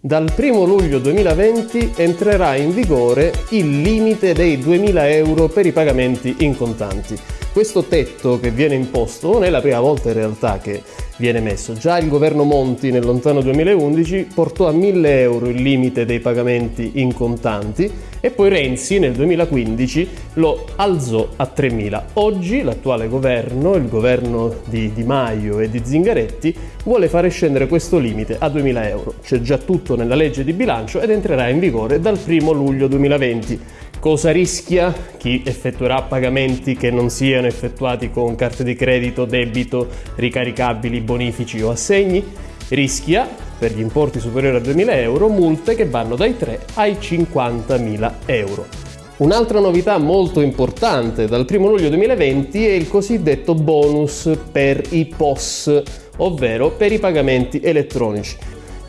Dal 1 luglio 2020 entrerà in vigore il limite dei 2000 euro per i pagamenti in contanti. Questo tetto che viene imposto non è la prima volta in realtà che viene messo. Già il governo Monti nel lontano 2011 portò a 1000 euro il limite dei pagamenti in contanti e poi Renzi nel 2015 lo alzò a 3.000. Oggi l'attuale governo, il governo di Di Maio e di Zingaretti, vuole fare scendere questo limite a 2.000 euro. C'è già tutto nella legge di bilancio ed entrerà in vigore dal 1 luglio 2020. Cosa rischia chi effettuerà pagamenti che non siano effettuati con carte di credito, debito, ricaricabili, bonifici o assegni? Rischia, per gli importi superiori a 2.000 euro, multe che vanno dai 3 ai 50.000 euro. Un'altra novità molto importante dal 1 luglio 2020 è il cosiddetto bonus per i POS, ovvero per i pagamenti elettronici.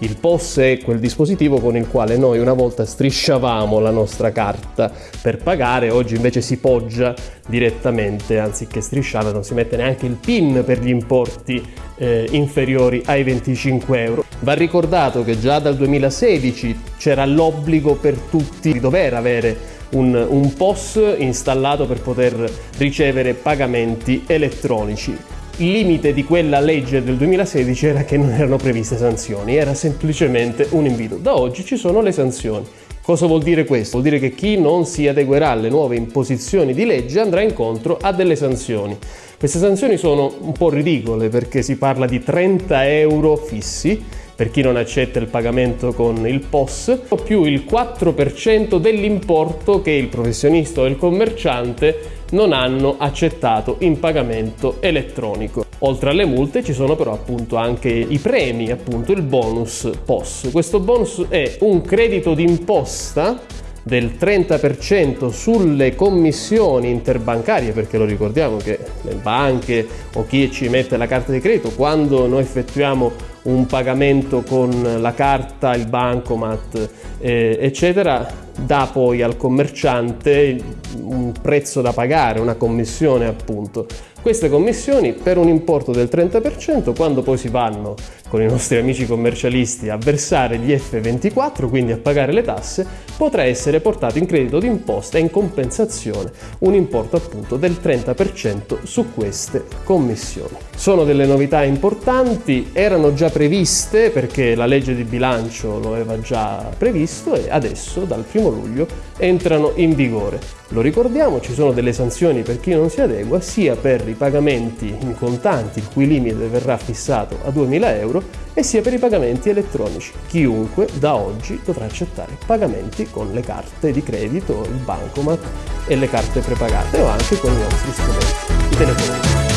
Il POS è quel dispositivo con il quale noi una volta strisciavamo la nostra carta per pagare, oggi invece si poggia direttamente, anziché strisciare non si mette neanche il PIN per gli importi eh, inferiori ai 25 euro. Va ricordato che già dal 2016 c'era l'obbligo per tutti di dover avere un, un POS installato per poter ricevere pagamenti elettronici limite di quella legge del 2016 era che non erano previste sanzioni, era semplicemente un invito. Da oggi ci sono le sanzioni. Cosa vuol dire questo? Vuol dire che chi non si adeguerà alle nuove imposizioni di legge andrà incontro a delle sanzioni. Queste sanzioni sono un po' ridicole perché si parla di 30 euro fissi per chi non accetta il pagamento con il POS, più il 4% dell'importo che il professionista o il commerciante non hanno accettato in pagamento elettronico. Oltre alle multe ci sono però appunto anche i premi, appunto il bonus POS. Questo bonus è un credito d'imposta del 30% sulle commissioni interbancarie, perché lo ricordiamo che le banche o chi ci mette la carta di credito, quando noi effettuiamo un pagamento con la carta, il bancomat, eh, eccetera, dà poi al commerciante un prezzo da pagare, una commissione appunto. Queste commissioni per un importo del 30% quando poi si vanno con i nostri amici commercialisti a versare gli F24, quindi a pagare le tasse, potrà essere portato in credito d'imposta e in compensazione un importo appunto del 30% su queste commissioni. Sono delle novità importanti, erano già previste perché la legge di bilancio lo aveva già previsto e adesso dal 1 luglio entrano in vigore. Lo ricordiamo, ci sono delle sanzioni per chi non si adegua, sia per i pagamenti in contanti, il cui limite verrà fissato a 2.000 euro, e sia per i pagamenti elettronici. Chiunque da oggi dovrà accettare pagamenti con le carte di credito, il bancomat e le carte prepagate o anche con i nostri strumenti.